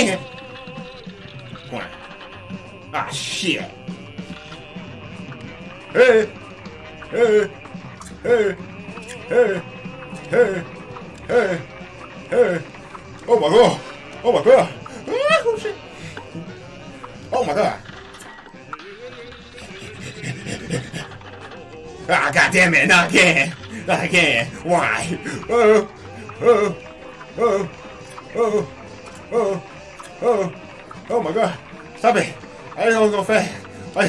Dang it! Come. Ah, shit. Hey! Hey! Hey! Hey! Hey! Hey! Hey! Oh my god! Oh my god! Ah, oh shit! Oh my god! Ah, god damn it! Not again! Not again! Why? Oh! Oh! Oh! Oh! Oh! Oh! Oh my god! Stop it! I know it was gonna fast. I...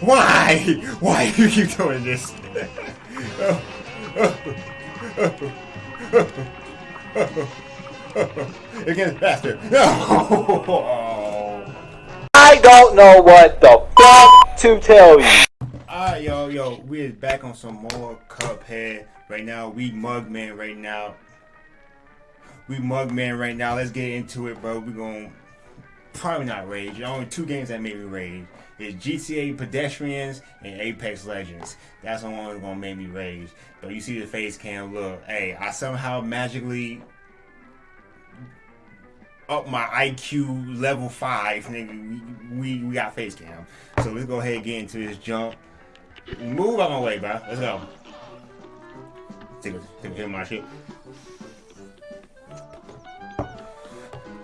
Why? Why do you keep doing this? It gets faster. No! I don't know what the fuck to tell you. Alright, yo, yo, we is back on some more Cuphead. Right now, we Mugman right now. We Mugman right now. Let's get into it, bro. We gonna probably not rage. Only two games that made me rage is GTA Pedestrians and Apex Legends. That's the only one that's gonna make me rage. But you see the face cam, look, hey, I somehow magically up my IQ level five, nigga. We, we, we got face cam. So let's go ahead and get into this jump. Move out my way, bro. Let's go. Take a, take hit my shit.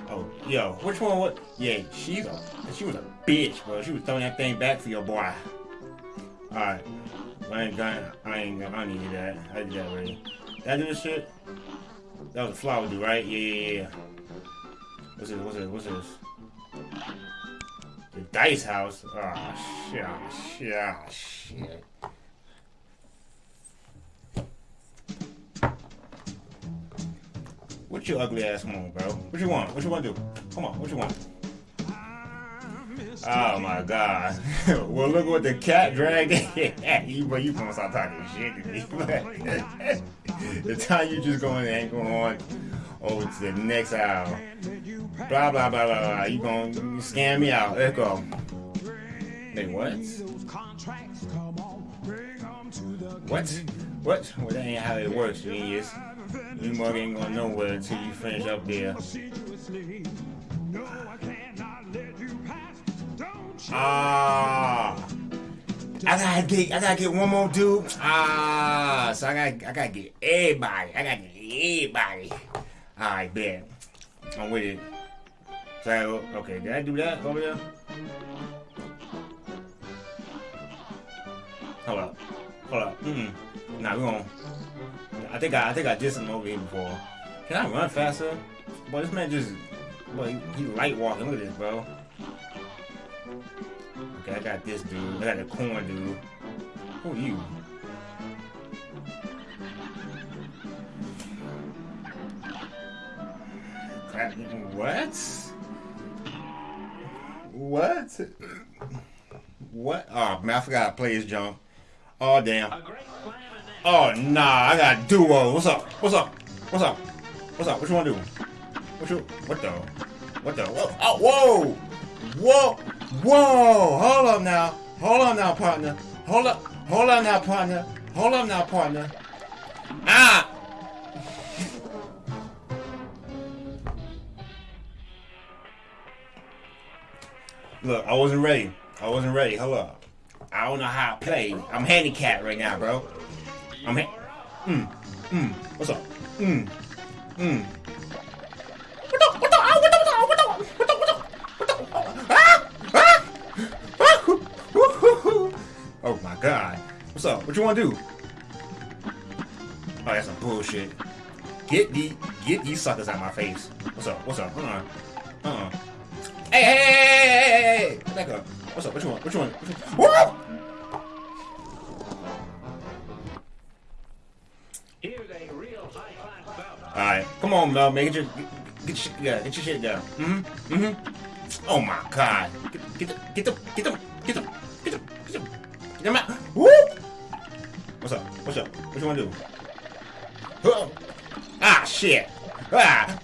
Oh, yo, which one? was... Yeah, she's a, she was a bitch, bro. She was throwing that thing back for your boy. All right, I ain't got, I ain't, I don't need that. I did that already. I do this shit? That was a flower dude, right? Yeah, yeah, yeah. What's this? What's this? What's this? The dice house. Oh shit! Oh, shit! Oh, shit! What you ugly ass want, bro? What you want? What you want to do? Come on, what you want? Oh my god. well, look what the cat dragged you, but you gonna stop talking shit to me. the time you just going and going on over to the next aisle. Blah, blah, blah, blah, blah. You gonna scam me out. Let's go. Wait, what? What? What? Well, that ain't how it works, genius. You mug ain't gonna know where until you finish up there. Ah. I gotta get, I gotta get one more dude. Ah, so I gotta, I gotta get everybody. I gotta get everybody. All right, bet. I'm with it. So, okay, did I do that over there? Hold up, hold up. Mm -mm. Nah, we gonna. I think I, I think I did something over here before. Can I run faster? Boy, this man just, boy, he, he light walking. Look at this, bro. Okay, I got this dude. I got the corn dude. Who are you? What? What? What? Oh man, I forgot to play his jump. Oh damn. Oh nah, I got duo. What's up? What's up? What's up? What's up? What you wanna do? What you? What the? What the? Whoa! Oh, whoa! Whoa! Whoa! Hold up now. Hold up now, partner. Hold up. Hold up now, partner. Hold up now, partner. Ah! Look, I wasn't ready. I wasn't ready. Hold up. I don't know how I play. I'm handicapped right now, bro. I'm ha mm, mm, what's up? Mm, mm. What the, what the, oh, what the, what the, what the, what the, ah, ah, ah, oh my god. What's up? What you wanna do? Oh, that's some bullshit. Get the, get these suckers out of my face. What's up? What's up? Hold on. Uh-uh. Hey, hey, hey, hey, hey, hey, hey, hey, up. What's up? What you want? What you want? What! On, Mel, man. Get your get, your shit. Get your shit together. Mm-hmm. Mm-hmm. Oh my god. Get, get get the get them get them get them get them get them out. Woo! What's up? What's up? What you wanna do? Oh. Ah shit. Ah.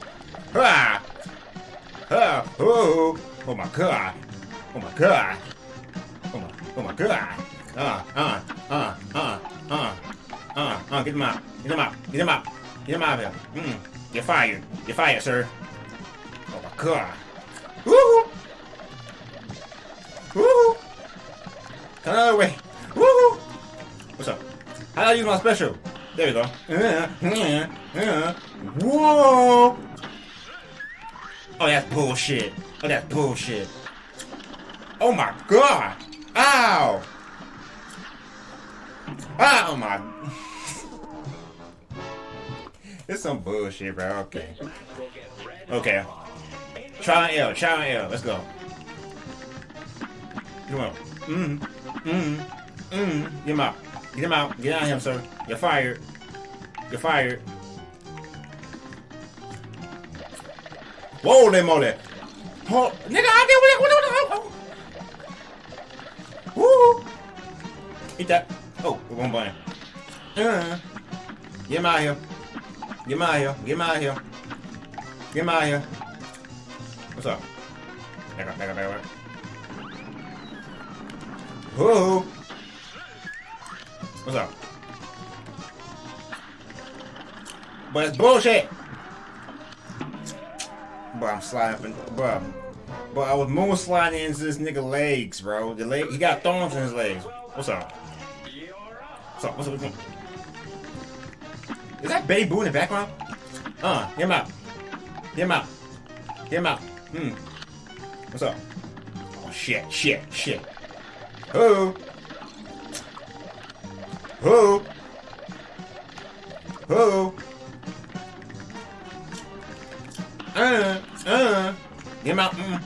Ah. Ah. Oh. Oh my god. Oh my god. Oh my oh my god. Ah, uh, uh, uh, uh, uh. Uh, get him out. Get him out. Get him out. Get him out of here. Mm. You're fired. You're fired, sir. Oh my god. Woo! Woo! Come another way. Woo! What's up? How I use my special? There we go. Uh, uh, uh. Whoa! Oh, that's bullshit. Oh, that's bullshit. Oh my god! Ow! Oh my. It's some bullshit, bro. Okay. Okay. Try an L. Try an L. Let's go. Come on. Mm. Mm. Mm. Get him out. Get him out. Get out of him, sir. You're fired. You're fired. Holy moly. Oh, nigga, I did what Woo! Eat that. Oh, one button. Uh, get him out of here. Get him out of here. Get him out of here. Get him out of here. What's up? Back up, back up, back up. Whoa! What's up? But it's bullshit! Bro, I'm sliding up in, bro. Bro, I was moon sliding into this nigga legs, bro. The leg, he got thorns in his legs. What's up? What's up? What's up? What's up? Is that Baby Boo in the background? Uh, get him out. Get him out. Get him out. Hmm. What's up? Oh, shit, shit, shit. Who? Who? Who? Uh, uh. Get him out. Mm.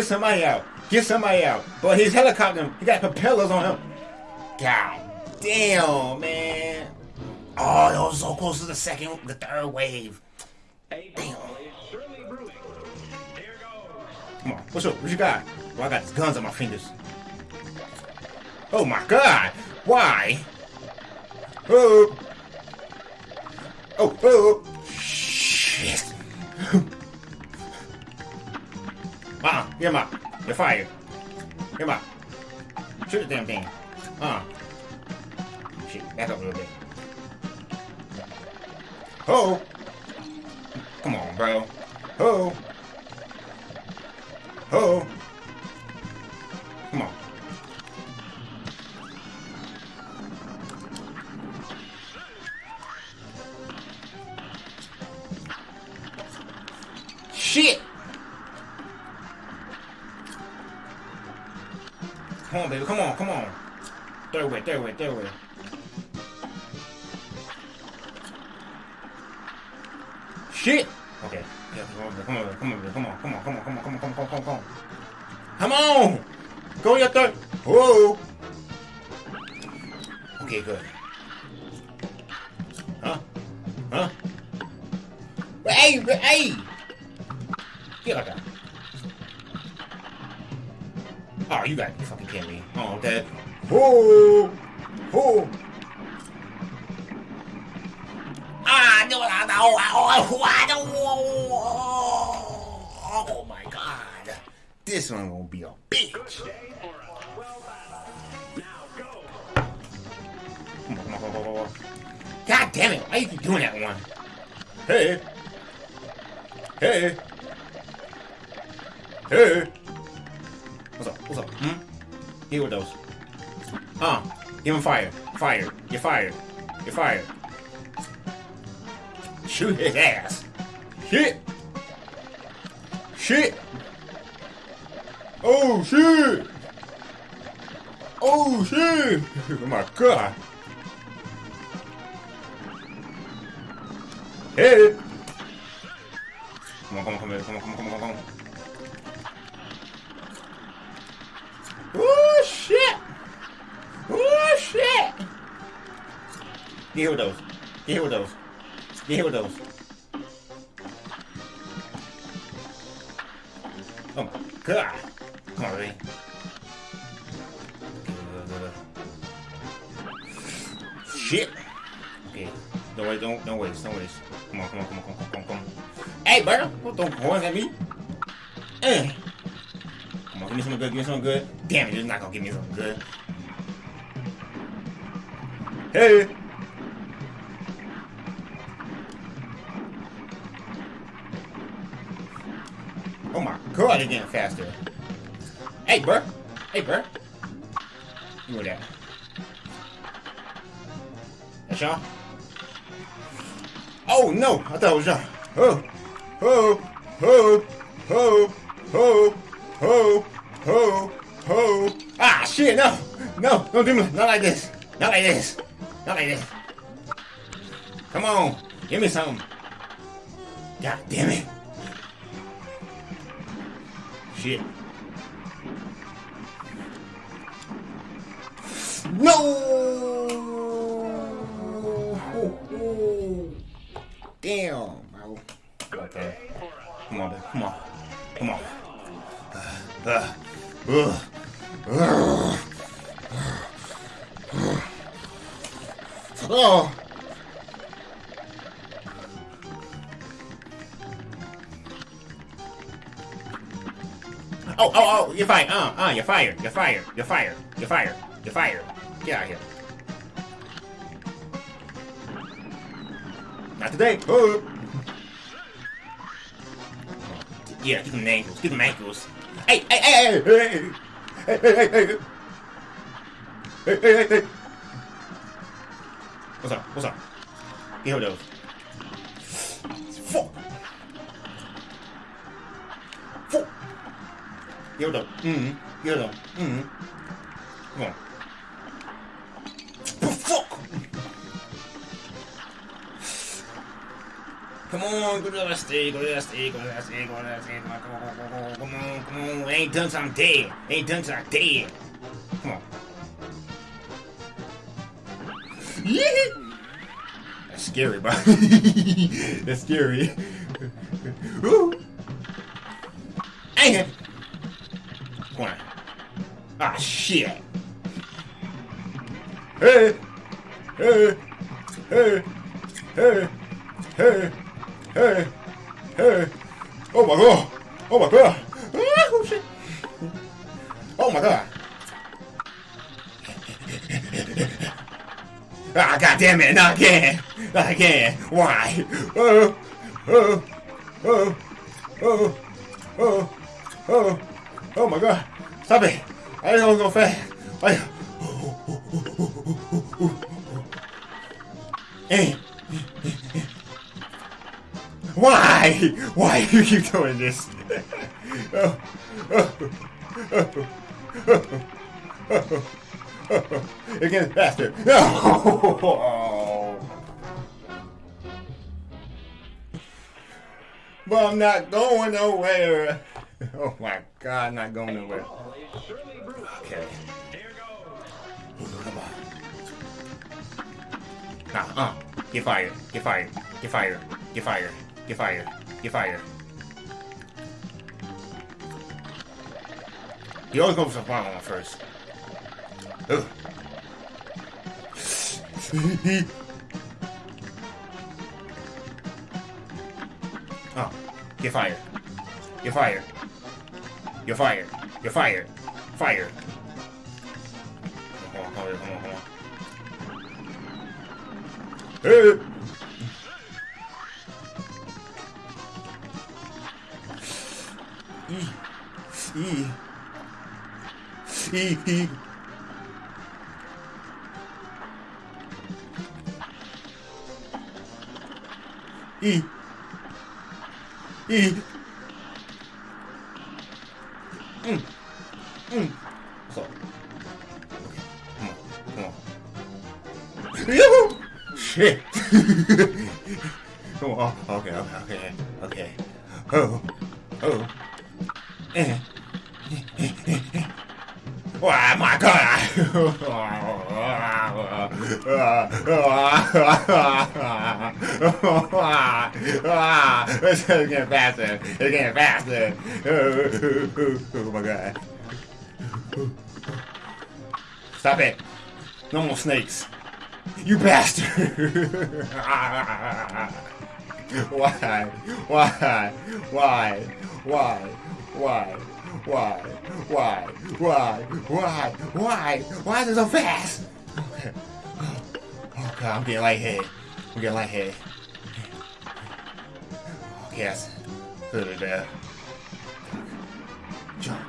Get somebody out. Get somebody out. But his helicopter, he got propellers on him. God damn, man. Oh, that was so close to the second, the third wave. Damn. Come on, what's up? What you got? Well, I got these guns on my fingers. Oh my god! Why? Oh! Oh, oh! Get him out. You're fired. Get him out. Shoot the damn thing. Uh. Shit, back up a little bit. Oh! Come on, bro. Oh! Oh! Shit! Okay. Yeah, come on, come on, come on, come on, come on, come on, come on, come on, come on, come on, come on. Come on! Go your third. Whoa! Okay, good. Huh? Huh? Hey, hey! Get like that. Oh, you got you fucking kidding me. Oh, that. Whoa! Whoa! This one gonna be a bitch. God damn it, why you keep doing that one? Hey. Hey. Hey. What's up? What's up? Hmm? Here with those. Uh, give him fire. Fire. You're fired. You're fired. Shoot his ass. Shit. Shit. Oh shit. Oh shit. Oh my god. Hey. Come on, come on, come on, come on, come on, come on, come on. Oh shit. Oh shit. Get hit with those. Get hit with those. Get hit with those. Don't don't waste, don't waste. Come on, come on, come on, come on, come on, come on. Hey, bro, don't point at me. Eh. Come on, give me something good, give me something good. Damn it, you're not gonna give me something good. Hey. Oh my god, it's getting faster. Hey, bro. Hey, bro. You were that. That's y'all? Oh no! I thought it was John. Oh, oh, oh, oh, oh, oh, oh, oh. Ah shit! No, no, don't do me not like this. Not like this. Not like this. Come on, give me something. God damn it. Shit. No! Damn, bro. Okay. Come on, baby. Come on. Come on. Uh, uh, uh, oh! Oh, oh, oh, you're fired. Uh, uh, you're fired. You're fired. You're fired. You're fired. You're fired. Get out of here. Not today. Oh. Yeah, give them ankles. Give them ankles. Hey, hey, hey, hey, hey, hey, hey, hey, hey, hey, hey, hey, hey. What's up? What's up? Hold of those. Fuck. Fuck. Get hold of. Mm-hmm. Get hold of. Mm-hmm. Come on. Come on, go to that stage, go to that stage, go to that stage, go to that stage. Come on, come on, come on, come on, come on. I ain't done till I'm dead. Ain't done till I'm dead. Come on. That's scary, bro. That's scary. Ooh. It. Come on. Ah, shit. Hey. Hey. Hey. Hey. Hey. Hey. Hey. Oh my god. Oh my god. Oh shit. Oh my god. Ah, god damn it, not again. Not again. Why? Oh, oh, oh, oh, oh, oh, oh my god. Stop it. I was going fast. I, hey. Why? Why do you keep doing this? It gets faster. No. But I'm not going nowhere. Oh my god, not going nowhere. Okay. Come on. Nah, uh, get fired, get fired, get fired, get fired, get fired, get fired. You always go for the bottom one first. Ugh. oh, get fired. You're fired. You're fired. You're fired. Fired. Hold on, hold on, hold on, hold on. Hey! E. E. E. E. E. Mm. Mm. So. Come on. Come on. Yoo-hoo! Shit. Come on. Oh, okay, okay, okay. Okay. Oh. Oh. It's getting faster. It's getting faster. Oh my god. Stop it. No more snakes. You bastard! Why? Why? Why? Why? Why? Why? Why? Why? Why? Why? Why is it so fast? Okay. Oh god, I'm getting lightheaded. I'm getting lightheaded. Okay, that's good or bad. Jump.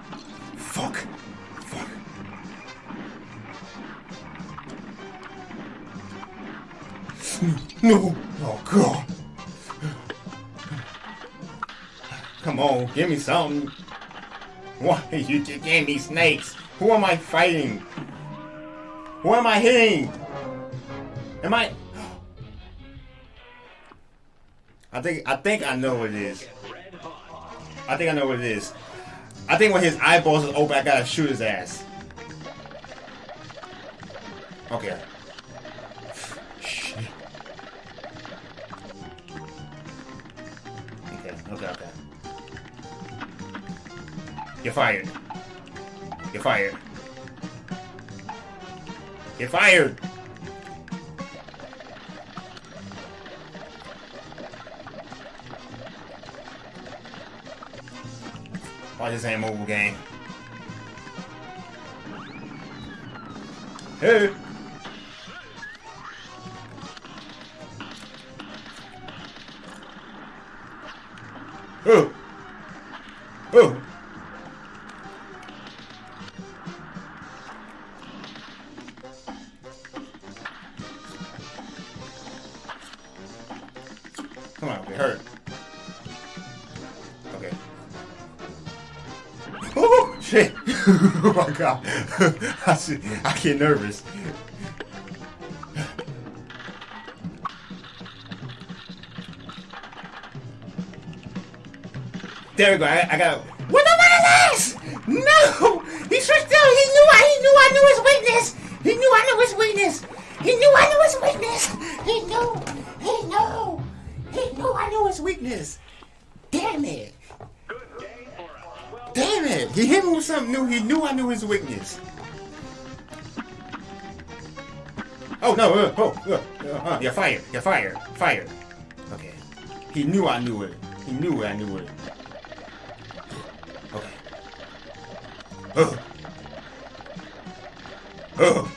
Fuck. Fuck. No. Oh god. Come on, give me something. Why are you gave me snakes? Who am I fighting? Who am I hitting? Am I? I think I think I know what it is. I think I know what it is. I think when his eyeballs are open, I gotta shoot his ass. Okay. You're fired. You're fired. You're fired. Why this ain't mobile game? Hey! Shit! oh my god! I see, I get nervous. There we go. I, I got. What the fuck is this? No! He switched out. He knew. I. He knew. I knew his weakness. He knew. I knew his weakness. He knew. I knew his weakness. He knew. He knew. He knew. I knew his weakness. Damn it. Damn it! He hit me with something new. He knew I knew his weakness. Oh no! Uh, oh, uh, uh, uh, you're fired. You're fired. Fired. Okay. He knew I knew it. He knew I knew it. Okay. Oh. Oh.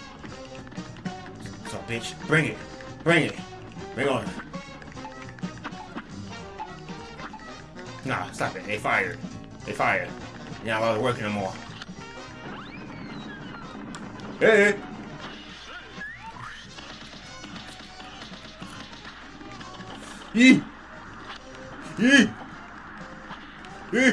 So, bitch, bring it. Bring it. Bring on. Nah, stop it. They fired. They fired. You're not allowed to work anymore. Hey! Yee! Yee! Yee!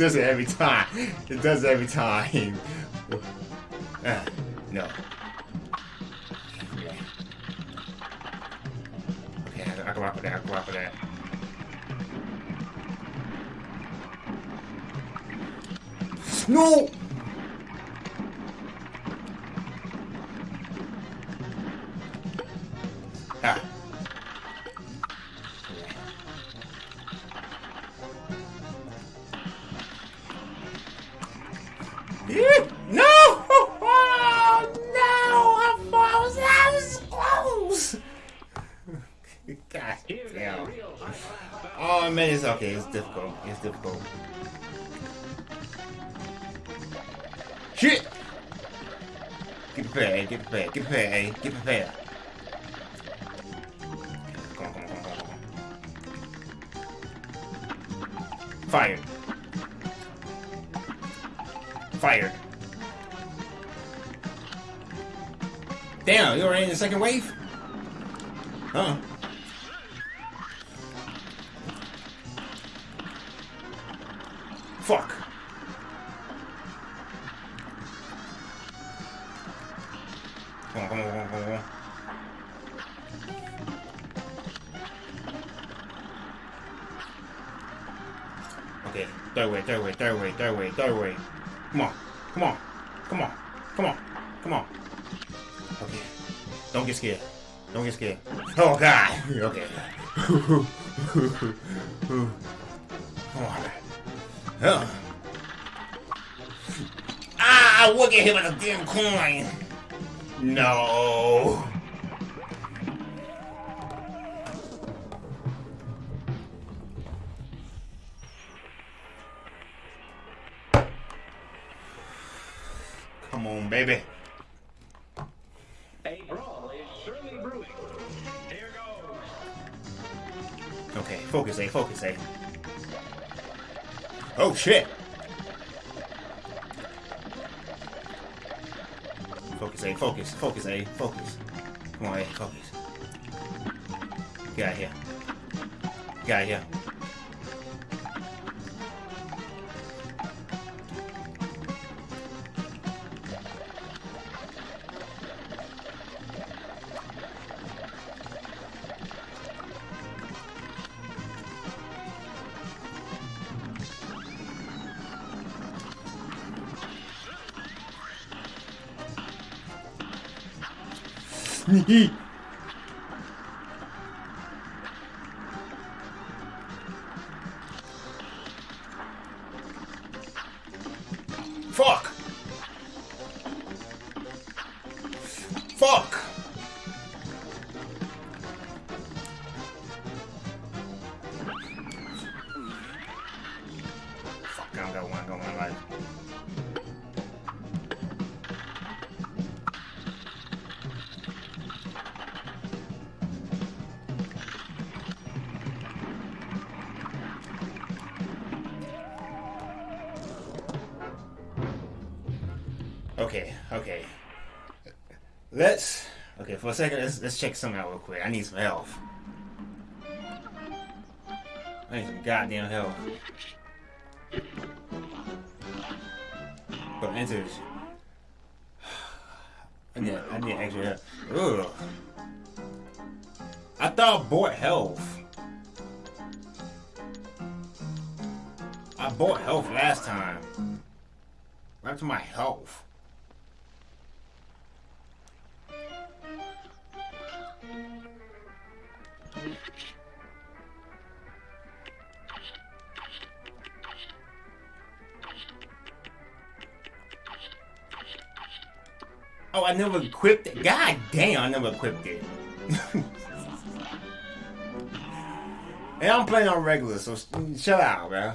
Does it every time. It does it every time. Ah, no. Okay, I, I can rock with that. I can rock with that. No! It's difficult. Shit! Get prepared, get prepared, get prepared, A. Get prepared. Fuck. Come on, come on, come on, come on. Okay, that way, that way, that way, that way, that way. Come on, come on, come on, come on, come on. Okay, don't get scared. Don't get scared. Oh god! Okay. come on. Huh. Ah, I would get hit with a damn coin. No. Come on, baby. A brawl is surely brewing. Here goes. Okay, focus, A, focus, A. Oh, shit. Focus, A, focus, focus, A, focus. Come on, A, focus. Get out of here. Get out of here. Fuck! Okay, okay. Let's okay for a second. Let's let's check something out real quick. I need some health. I need some goddamn health. But enters. I need I need extra health. Ugh. I thought I bought health. I bought health last time. Right to my health. Oh, I never equipped it. God damn, I never equipped it. and I'm playing on regular, so shut out, bro.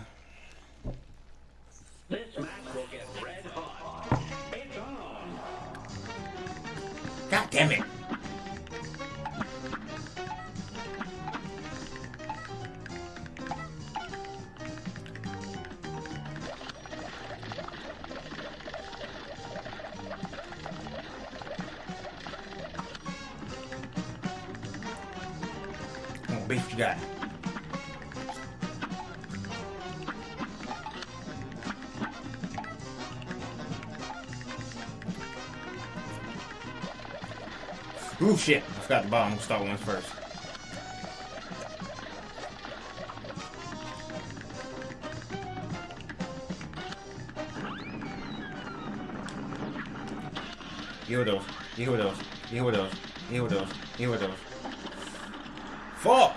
Ooh, shit. I forgot the bottom. We'll start ones first. Heal those. Heal those. Heal those. Heal those. Heal those. Fuck!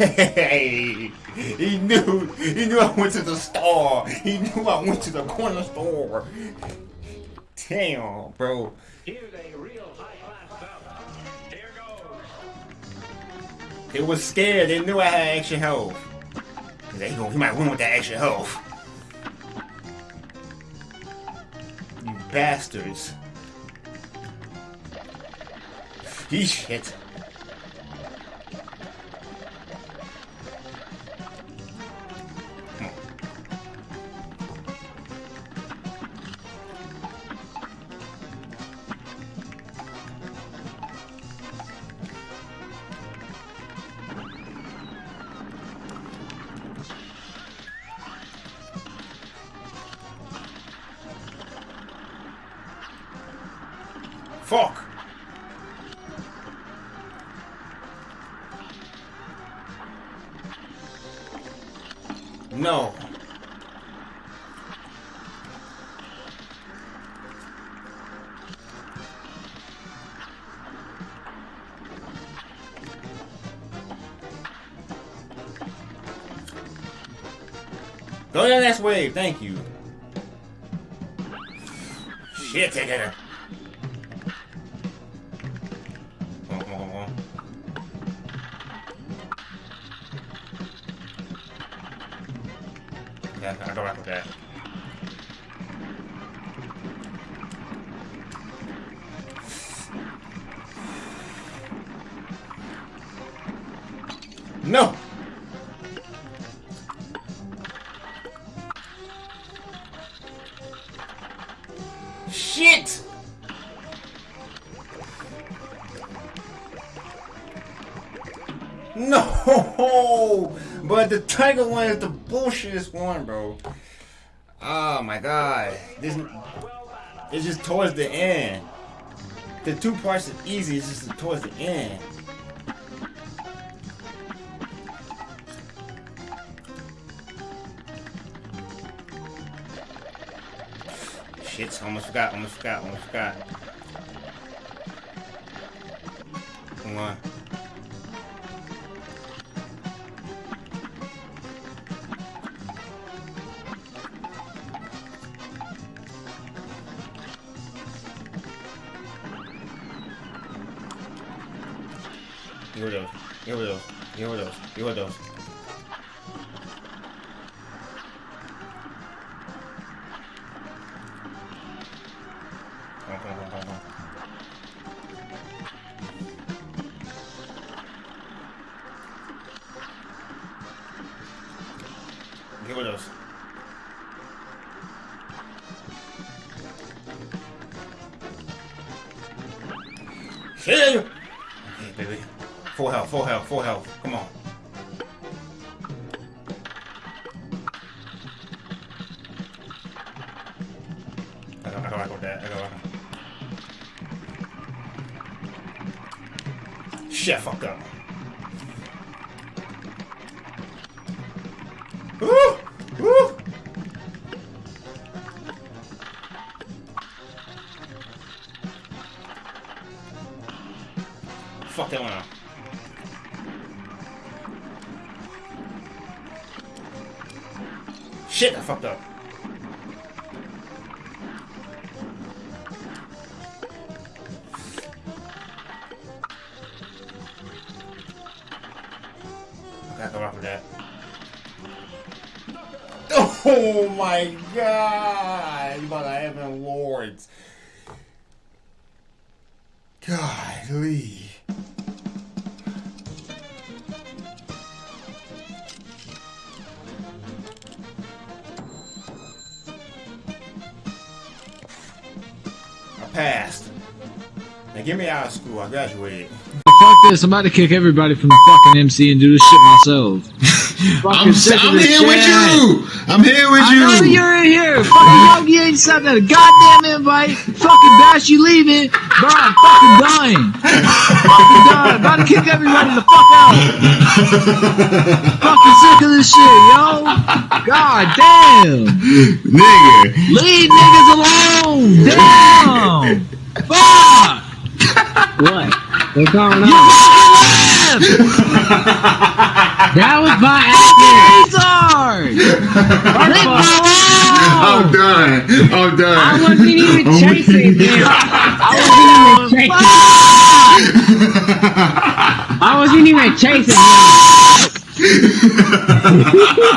Hey, he knew. He knew I went to the store. He knew I went to the corner store. Damn, bro. Here's a real high-class bout. Here goes. They was scared. They knew I had extra health. They go, he might win with that extra health. You bastards. He shit. Fuck. No. Go to the next wave, thank you. Shit, take it. No! Shit! No! But the tiger one is the bullshitest one, bro. Oh my god. This it's just towards the end. The two parts are easy, it's just towards the end. Shit, almost forgot, almost forgot, almost forgot. Come on. Here we go. Here we go. Here we go. Here we go. Shit, I fucked up. Okay, I rock with that. Oh my god! Out. I graduated. Fuck this, I'm about to kick everybody from the fucking MC and do this shit myself. I'm, Fucking sick of I'm this here with you. I'm here with I know you. you're in here. Fucking Yogi ain't sent a goddamn invite. Fucking Bash, you leaving. Bro, I'm fucking dying. fucking done. About to kick everybody the fuck out. fucking sick of this shit, yo. God damn. Nigga. Leave niggas alone. Damn. Fuck. What? What's going You on? fucking left. left. that was my accurate. Leave me I'm done. I'm done. I wasn't even I'm chasing weak. him. I wasn't even chasing. I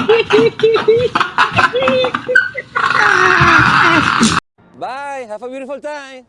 wasn't even chasing him. Bye. Have a beautiful time.